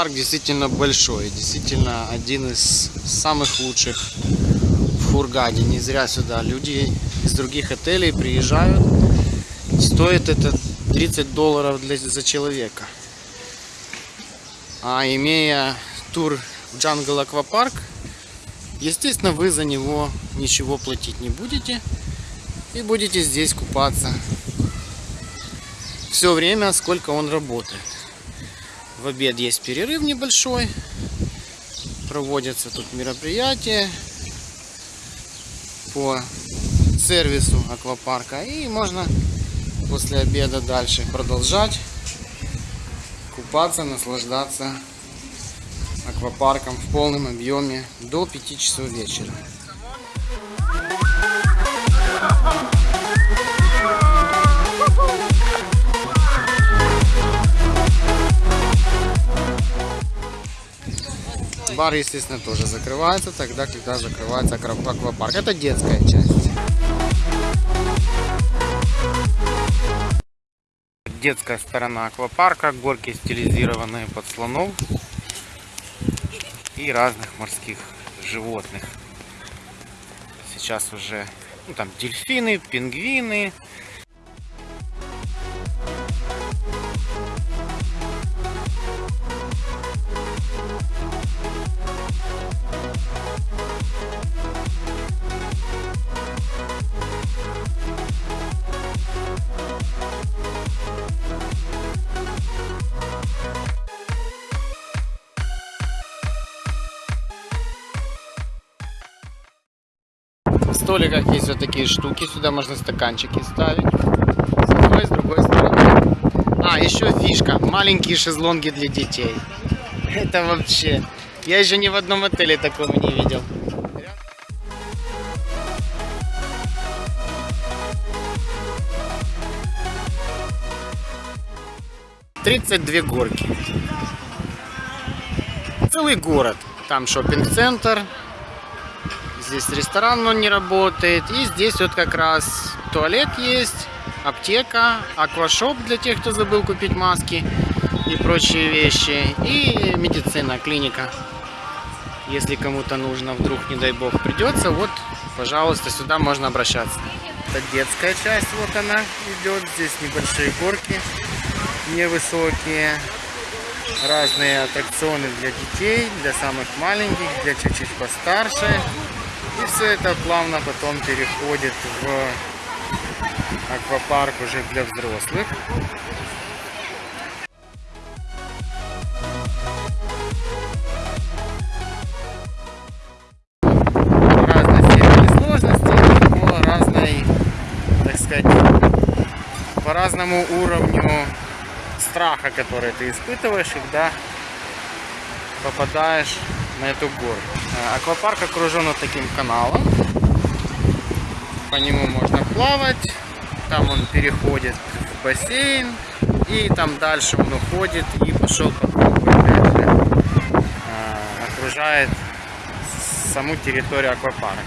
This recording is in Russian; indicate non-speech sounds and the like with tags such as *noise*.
аквапарк действительно большой, действительно один из самых лучших в Хургаде. Не зря сюда люди из других отелей приезжают. Стоит это 30 долларов для, за человека. А имея тур в Jungle Аквапарк, естественно, вы за него ничего платить не будете и будете здесь купаться все время, сколько он работает. В обед есть перерыв небольшой, проводятся тут мероприятия по сервису аквапарка и можно после обеда дальше продолжать купаться, наслаждаться аквапарком в полном объеме до 5 часов вечера. Бар, естественно, тоже закрывается тогда, когда закрывается аквапарк. Это детская часть. Детская сторона аквапарка, горки стилизированные под слонов и разных морских животных. Сейчас уже ну, там дельфины, пингвины, столиках есть вот такие штуки. Сюда можно стаканчики ставить. С одной, с другой стороны. А, еще фишка. Маленькие шезлонги для детей. *laughs* Это вообще... Я еще ни в одном отеле такого не видел. Тридцать две горки. Целый город. Там шопинг-центр, Здесь ресторан, но не работает. И здесь вот как раз туалет есть, аптека, аквашоп для тех, кто забыл купить маски и прочие вещи. И медицина, клиника. Если кому-то нужно, вдруг, не дай бог, придется, вот, пожалуйста, сюда можно обращаться. Это детская часть, вот она идет. Здесь небольшие горки, невысокие. Разные аттракционы для детей, для самых маленьких, для чуть-чуть постарше. И все это плавно потом переходит в аквапарк уже для взрослых. По разному уровню страха, который ты испытываешь, когда попадаешь на эту гору. Э, аквапарк окружен вот таким каналом. По нему можно плавать. Там он переходит в бассейн. И там дальше он уходит и пошел по кругу. Э, окружает саму территорию аквапарка.